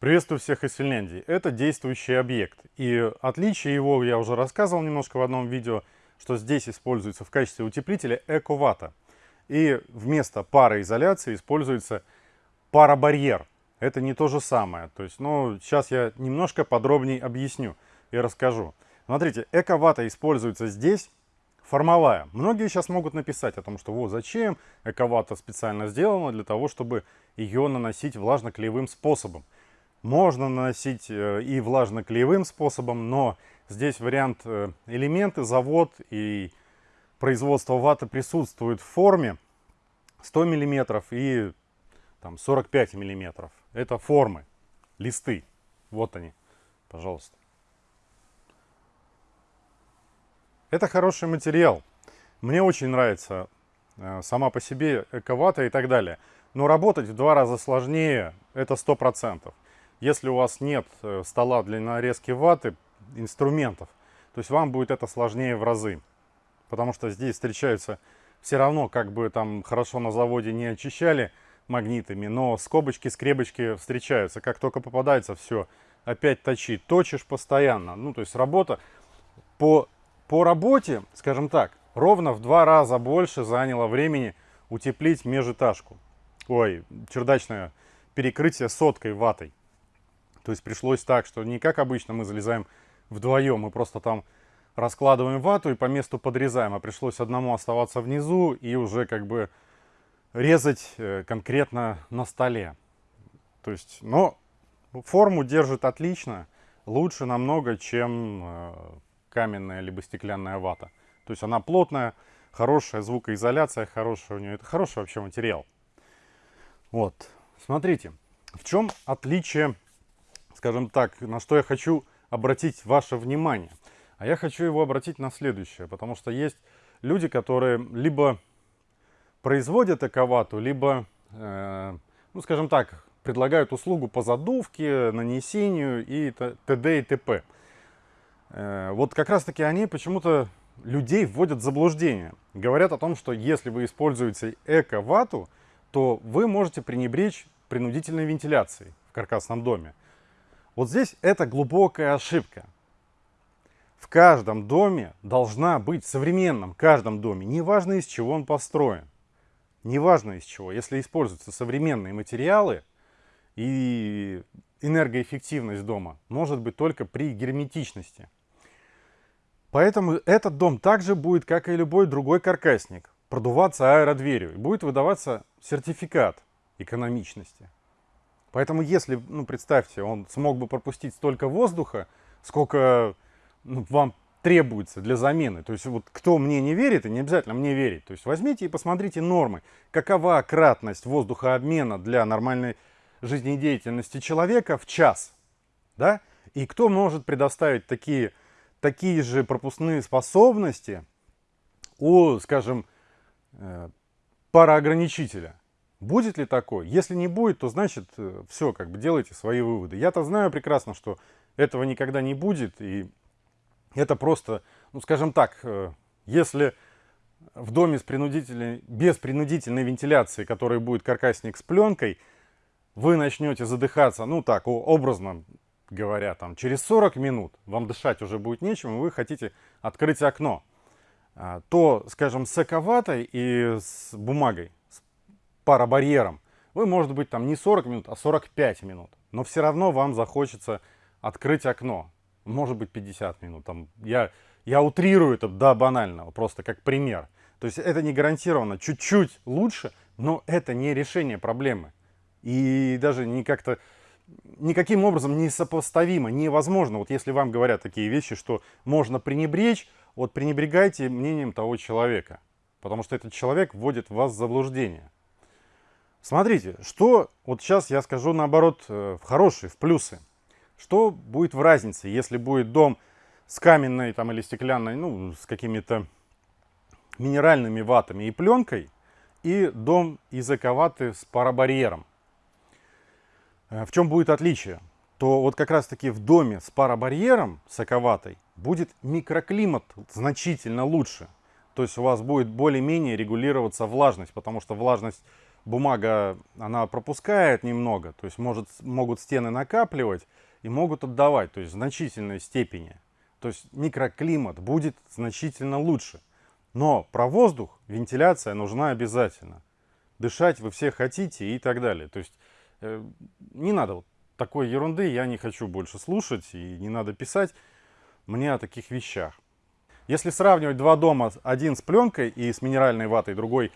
Приветствую всех из Финляндии. Это действующий объект. И отличие его я уже рассказывал немножко в одном видео, что здесь используется в качестве утеплителя эковата. И вместо пароизоляции используется парабарьер. Это не то же самое. То есть, ну, сейчас я немножко подробнее объясню и расскажу. Смотрите, эковата используется здесь формовая. Многие сейчас могут написать о том, что вот зачем эковата специально сделана для того, чтобы ее наносить влажно-клеевым способом. Можно наносить э, и влажно-клеевым способом, но здесь вариант э, элементы, завод и производство ваты присутствует в форме 100 мм и там, 45 мм. Это формы, листы. Вот они, пожалуйста. Это хороший материал. Мне очень нравится э, сама по себе эковата и так далее. Но работать в два раза сложнее, это 100%. Если у вас нет э, стола для нарезки ваты, инструментов, то есть вам будет это сложнее в разы. Потому что здесь встречаются все равно, как бы там хорошо на заводе не очищали магнитами, но скобочки, скребочки встречаются. Как только попадается, все, опять точи. Точишь постоянно. Ну, то есть работа по, по работе, скажем так, ровно в два раза больше заняло времени утеплить межэтажку. Ой, чердачное перекрытие соткой ватой. То есть пришлось так, что не как обычно мы залезаем вдвоем, мы просто там раскладываем вату и по месту подрезаем, а пришлось одному оставаться внизу и уже как бы резать э, конкретно на столе. То есть, но форму держит отлично, лучше намного, чем э, каменная либо стеклянная вата. То есть она плотная, хорошая звукоизоляция, хорошая у нее, это хороший вообще материал. Вот, смотрите, в чем отличие скажем так, на что я хочу обратить ваше внимание. А я хочу его обратить на следующее, потому что есть люди, которые либо производят эковату, либо, э, ну, скажем так, предлагают услугу по задувке, нанесению и т.д. и т.п. Э, вот как раз-таки они почему-то людей вводят в заблуждение. Говорят о том, что если вы используете эко-вату, то вы можете пренебречь принудительной вентиляцией в каркасном доме. Вот здесь это глубокая ошибка. В каждом доме должна быть, в современном каждом доме, неважно из чего он построен, неважно из чего, если используются современные материалы и энергоэффективность дома может быть только при герметичности. Поэтому этот дом также будет, как и любой другой каркасник, продуваться аэродверью и будет выдаваться сертификат экономичности. Поэтому если, ну, представьте, он смог бы пропустить столько воздуха, сколько ну, вам требуется для замены. То есть вот кто мне не верит, и не обязательно мне верить. То есть возьмите и посмотрите нормы. Какова кратность воздухообмена для нормальной жизнедеятельности человека в час. Да? И кто может предоставить такие, такие же пропускные способности у, скажем, э, пароограничителя. Будет ли такое? Если не будет, то значит э, все, как бы делайте свои выводы. Я-то знаю прекрасно, что этого никогда не будет. И это просто, ну скажем так, э, если в доме с принудительной, без принудительной вентиляции, который будет каркасник с пленкой, вы начнете задыхаться, ну так, образно говоря, там, через 40 минут вам дышать уже будет нечем, и вы хотите открыть окно, а, то, скажем, с эковатой и с бумагой парабарьером, вы, может быть, там не 40 минут, а 45 минут. Но все равно вам захочется открыть окно. Может быть, 50 минут. Там, я, я утрирую это до банального, просто как пример. То есть это не гарантированно. Чуть-чуть лучше, но это не решение проблемы. И даже не как-то никаким образом не сопоставимо, невозможно. Вот если вам говорят такие вещи, что можно пренебречь, вот пренебрегайте мнением того человека. Потому что этот человек вводит вас в заблуждение. Смотрите, что, вот сейчас я скажу наоборот, э, в хорошие, в плюсы. Что будет в разнице, если будет дом с каменной там, или стеклянной, ну, с какими-то минеральными ватами и пленкой, и дом из эковаты с парабарьером. Э, в чем будет отличие? То вот как раз таки в доме с парабарьером, с эковатой, будет микроклимат значительно лучше. То есть у вас будет более-менее регулироваться влажность, потому что влажность бумага, она пропускает немного, то есть может, могут стены накапливать и могут отдавать, то есть в значительной степени. То есть микроклимат будет значительно лучше. Но про воздух вентиляция нужна обязательно. Дышать вы все хотите и так далее. То есть э, не надо вот такой ерунды, я не хочу больше слушать и не надо писать мне о таких вещах. Если сравнивать два дома, один с пленкой и с минеральной ватой, другой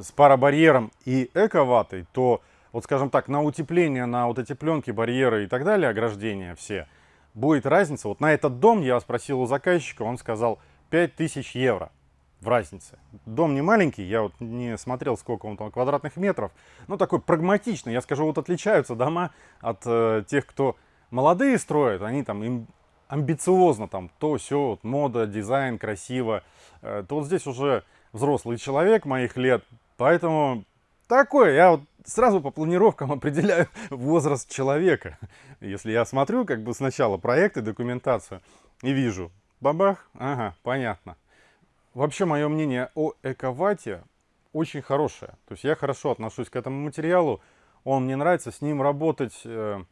с парабарьером и эко-ватой, то, вот скажем так, на утепление, на вот эти пленки, барьеры и так далее, ограждения все, будет разница. Вот на этот дом я спросил у заказчика, он сказал 5000 евро в разнице. Дом не маленький, я вот не смотрел, сколько он там квадратных метров, но такой прагматичный. Я скажу, вот отличаются дома от э, тех, кто молодые строят, они там им амбициозно там то, все, вот, мода, дизайн, красиво. Э, то вот здесь уже взрослый человек моих лет, поэтому такое, я вот сразу по планировкам определяю возраст человека. Если я смотрю как бы сначала проекты, документацию и вижу, бабах, ага, понятно. Вообще, мое мнение о эковате очень хорошее. То есть я хорошо отношусь к этому материалу. Он мне нравится, с ним работать э,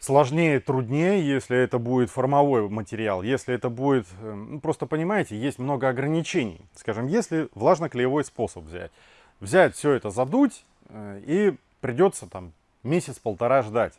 сложнее, труднее, если это будет формовой материал. Если это будет, э, ну, просто понимаете, есть много ограничений. Скажем, если влажно-клеевой способ взять. Взять все это, задуть, э, и придется там месяц-полтора ждать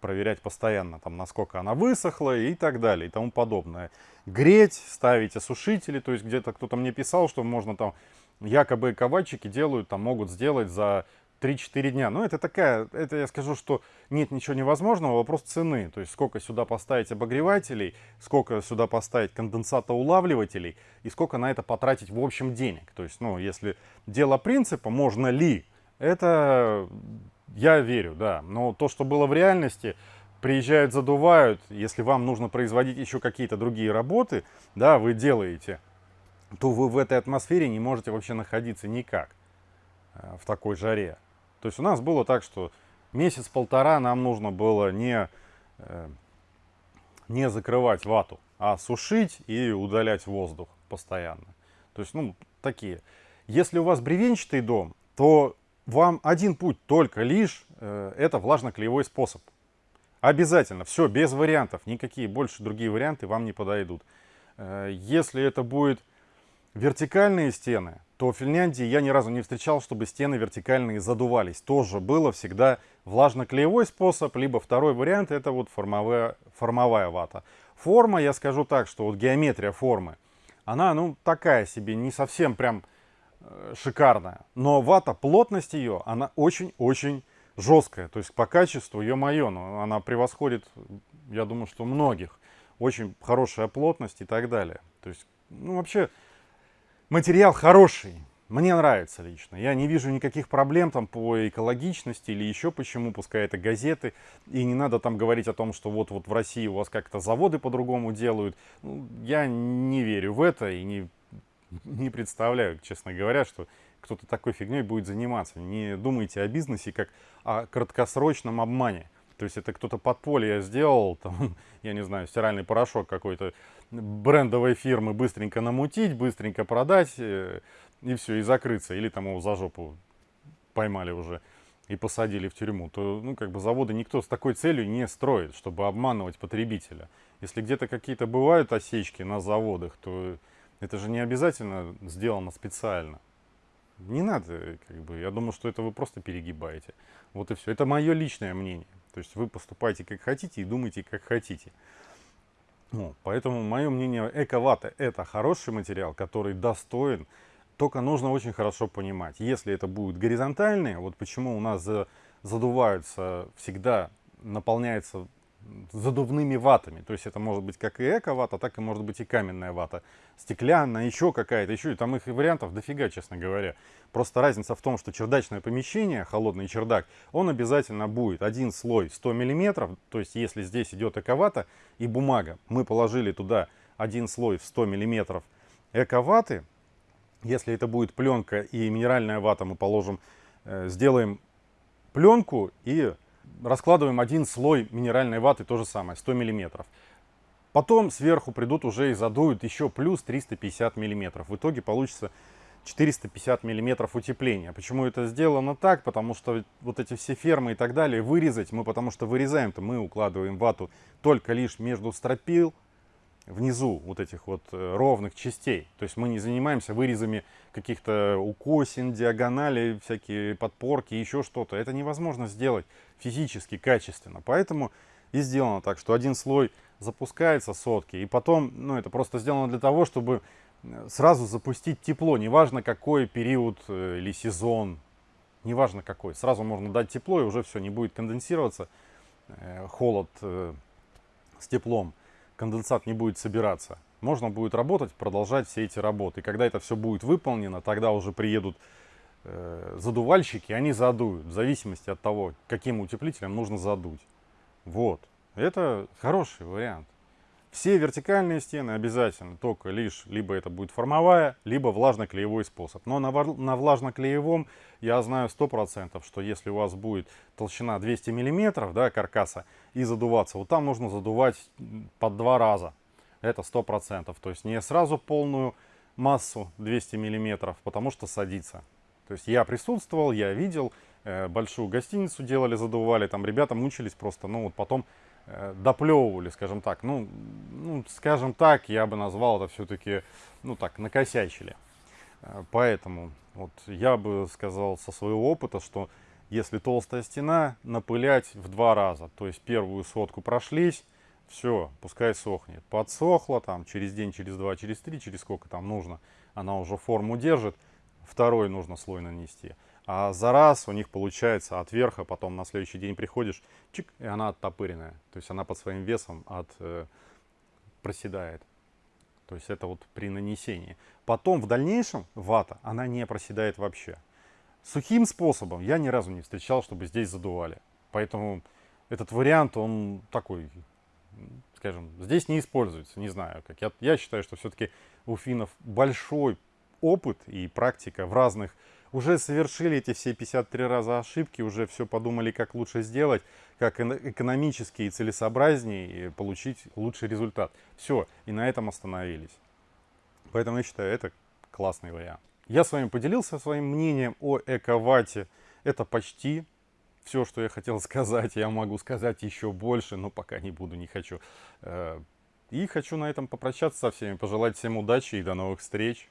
проверять постоянно, там, насколько она высохла и так далее и тому подобное. Греть, ставить осушители, то есть где-то кто-то мне писал, что можно там, якобы ковальчики делают, там могут сделать за 3-4 дня. Но это такая, это я скажу, что нет ничего невозможного, вопрос цены. То есть сколько сюда поставить обогревателей, сколько сюда поставить конденсатоулавливателей и сколько на это потратить в общем денег. То есть, ну, если дело принципа, можно ли, это я верю, да. Но то, что было в реальности, приезжают, задувают. Если вам нужно производить еще какие-то другие работы, да, вы делаете, то вы в этой атмосфере не можете вообще находиться никак э, в такой жаре. То есть у нас было так, что месяц-полтора нам нужно было не, э, не закрывать вату, а сушить и удалять воздух постоянно. То есть, ну, такие. Если у вас бревенчатый дом, то вам один путь только лишь, э, это влажно-клеевой способ. Обязательно, все, без вариантов, никакие больше другие варианты вам не подойдут. Э, если это будет вертикальные стены, то в Финляндии я ни разу не встречал, чтобы стены вертикальные задувались. Тоже было всегда влажно-клеевой способ, либо второй вариант, это вот формовая, формовая вата. Форма, я скажу так, что вот геометрия формы, она, ну, такая себе, не совсем прям Э, шикарная. Но вата, плотность ее, она очень-очень жесткая. То есть по качеству, ё-моё, ну, она превосходит, я думаю, что многих. Очень хорошая плотность и так далее. То есть, ну вообще, материал хороший. Мне нравится лично. Я не вижу никаких проблем там по экологичности или еще почему, пускай это газеты. И не надо там говорить о том, что вот-вот в России у вас как-то заводы по-другому делают. Ну, я не верю в это и не не представляю, честно говоря, что кто-то такой фигней будет заниматься. Не думайте о бизнесе как о краткосрочном обмане. То есть это кто-то подполье сделал, там, я не знаю, стиральный порошок какой-то брендовой фирмы быстренько намутить, быстренько продать э, и все, и закрыться. Или там его за жопу поймали уже и посадили в тюрьму. То, ну, как бы заводы никто с такой целью не строит, чтобы обманывать потребителя. Если где-то какие-то бывают осечки на заводах, то это же не обязательно сделано специально. Не надо, как бы, я думаю, что это вы просто перегибаете. Вот и все. Это мое личное мнение. То есть вы поступаете как хотите и думаете как хотите. Ну, поэтому мое мнение, эковата это хороший материал, который достоин, только нужно очень хорошо понимать. Если это будет горизонтальные, вот почему у нас задуваются всегда, наполняется задувными ватами. То есть это может быть как и эко-вата, так и может быть и каменная вата. Стеклянная, еще какая-то, еще. И там их вариантов дофига, честно говоря. Просто разница в том, что чердачное помещение, холодный чердак, он обязательно будет один слой 100 миллиметров. То есть если здесь идет эко-вата и бумага, мы положили туда один слой в 100 миллиметров эко-ваты. Если это будет пленка и минеральная вата, мы положим, э, сделаем пленку и раскладываем один слой минеральной ваты, то же самое, 100 миллиметров. Потом сверху придут уже и задуют еще плюс 350 миллиметров. В итоге получится 450 миллиметров утепления. Почему это сделано так? Потому что вот эти все фермы и так далее вырезать мы, потому что вырезаем-то мы укладываем вату только лишь между стропил, внизу вот этих вот э, ровных частей. То есть мы не занимаемся вырезами каких-то укосин, диагоналей, всякие подпорки, еще что-то. Это невозможно сделать физически, качественно. Поэтому и сделано так, что один слой запускается сотки, и потом, ну это просто сделано для того, чтобы э, сразу запустить тепло, неважно какой период э, или сезон, неважно какой. Сразу можно дать тепло, и уже все, не будет конденсироваться, холод с теплом конденсат не будет собираться. Можно будет работать, продолжать все эти работы. Когда это все будет выполнено, тогда уже приедут э, задувальщики, они задуют, в зависимости от того, каким утеплителем нужно задуть. Вот. Это хороший вариант. Все вертикальные стены обязательно, только лишь либо это будет формовая, либо влажно-клеевой способ. Но на, на влажно-клеевом я знаю 100%, что если у вас будет толщина 200 мм да, каркаса и задуваться, вот там нужно задувать под два раза. Это 100%. То есть не сразу полную массу 200 мм, потому что садится. То есть я присутствовал, я видел, э, большую гостиницу делали, задували, там ребята мучились просто, ну вот потом доплевывали, скажем так. Ну, ну, скажем так, я бы назвал это все-таки, ну так, накосячили. Э, поэтому вот я бы сказал со своего опыта, что если толстая стена, напылять в два раза. То есть первую сотку прошлись, все, пускай сохнет. Подсохла там через день, через два, через три, через сколько там нужно, она уже форму держит. Второй нужно слой нанести. А за раз у них получается от верха, потом на следующий день приходишь, чик, и она оттопыренная. То есть она под своим весом от, э, проседает. То есть это вот при нанесении. Потом в дальнейшем вата, она не проседает вообще. Сухим способом я ни разу не встречал, чтобы здесь задували. Поэтому этот вариант, он такой, скажем, здесь не используется. Не знаю, как. Я, я считаю, что все-таки у финнов большой опыт и практика в разных уже совершили эти все 53 раза ошибки, уже все подумали, как лучше сделать, как экономически и целесообразнее получить лучший результат. Все, и на этом остановились. Поэтому я считаю, это классный вариант. Я с вами поделился своим мнением о Эковате. Это почти все, что я хотел сказать. Я могу сказать еще больше, но пока не буду, не хочу. Э, и хочу на этом попрощаться со всеми, пожелать всем удачи и до новых встреч.